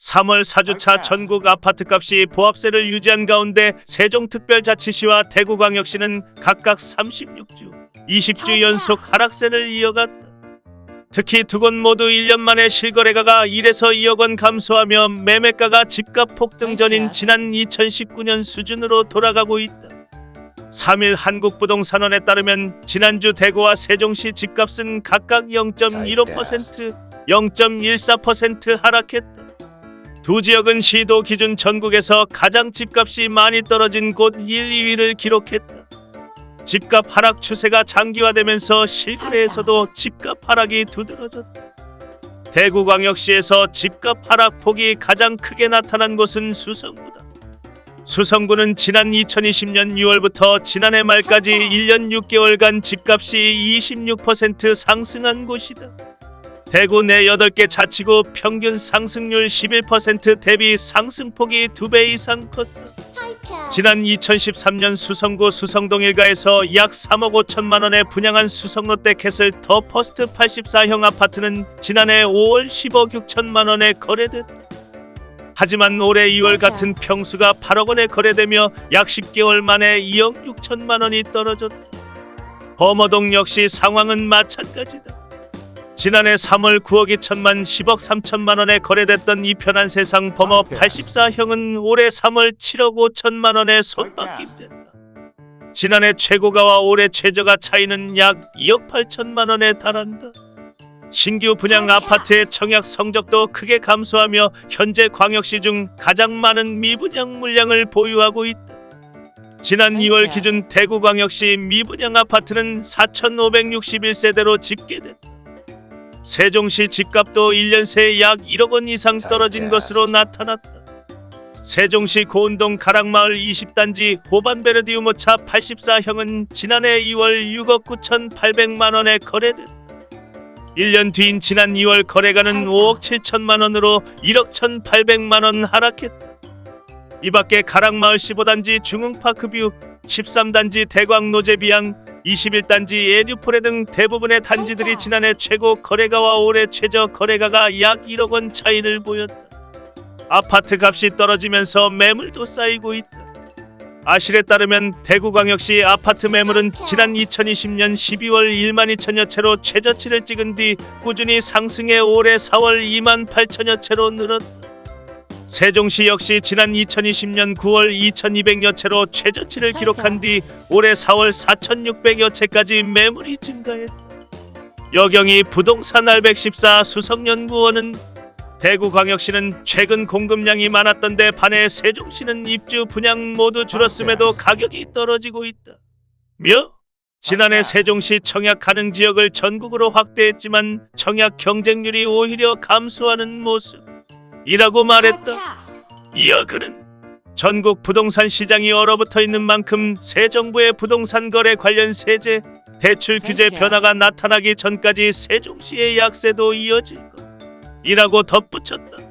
3월 4주차 전국 아파트값이 보합세를 유지한 가운데 세종특별자치시와 대구광역시는 각각 36주, 20주 연속 하락세를 이어갔다. 특히 두 곳 모두 1년 만에 실거래가가 1에서 2억 원 감소하며 매매가가 집값 폭등 전인 지난 2019년 수준으로 돌아가고 있다. 3일 한국부동산원에 따르면 지난주 대구와 세종시 집값은 각각 0.15%, 0.14% 하락했다. 두 지역은 시도 기준 전국에서 가장 집값이 많이 떨어진 곳 1, 2위를 기록했다. 집값 하락 추세가 장기화되면서 실거래에서도 집값 하락이 두드러졌다. 대구광역시에서 집값 하락 폭이 가장 크게 나타난 곳은 수성구다. 수성구는 지난 2020년 6월부터 지난해 말까지 1년 6개월간 집값이 26% 상승한 곳이다. 대구 내 8개 자치구 평균 상승률 11% 대비 상승폭이 2배 이상 컸다. 지난 2013년 수성구 수성동 1가에서 약 3억 5천만 원에 분양한 수성롯데 캐슬 더 퍼스트 84형 아파트는 지난해 5월 10억 6천만 원에 거래됐다. 하지만 올해 2월 같은 평수가 8억 원에 거래되며 약 10개월 만에 2억 6천만 원이 떨어졌다. 범어동 역시 상황은 마찬가지다. 지난해 3월 9억 2천만 10억 3천만 원에 거래됐던 이 편한 세상 범어 84형은 올해 3월 7억 5천만 원에 손바뀜됐다. 지난해 최고가와 올해 최저가 차이는 약 2억 8천만 원에 달한다. 신규 분양 아파트의 청약 성적도 크게 감소하며 현재 광역시 중 가장 많은 미분양 물량을 보유하고 있다. 지난 2월 기준 대구광역시 미분양 아파트는 4,561세대로 집계됐다. 세종시 집값도 1년 새에 약 1억 원 이상 떨어진 것으로 나타났다. 세종시 고운동 가락마을 20단지 호반베르디우모차 84형은 지난해 2월 6억 9,800만 원에 거래됐다. 1년 뒤인 지난 2월 거래가는 5억 7천만 원으로 1억 1,800만 원 하락했다. 이 밖에 가락마을 15단지 중흥파크뷰, 13단지 대광노제비양, 21단지 에듀포레 등 대부분의 단지들이 지난해 최고 거래가와 올해 최저 거래가가 약 1억 원 차이를 보였다. 아파트 값이 떨어지면서 매물도 쌓이고 있다. 아실에 따르면 대구광역시 아파트 매물은 지난 2020년 12월 1만 2천여 채로 최저치를 찍은 뒤 꾸준히 상승해 올해 4월 2만 8천여 채로 늘었다. 세종시 역시 지난 2020년 9월 2200여 채로 최저치를 기록한 뒤 올해 4월 4600여 채까지 매물이 증가했다. 여경이 부동산 알백십사 수석연구원은 대구광역시는 최근 공급량이 많았던데 반해 세종시는 입주 분양 모두 줄었음에도 가격이 떨어지고 있다. 며? 지난해 세종시 청약 가능 지역을 전국으로 확대했지만 청약 경쟁률이 오히려 감소하는 모습. 이라고 말했다. 이어 그는 전국 부동산 시장이 얼어붙어 있는 만큼 새 정부의 부동산 거래 관련 세제, 대출 규제 변화가 나타나기 전까지 세종시의 약세도 이어질 것. 이라고 덧붙였다.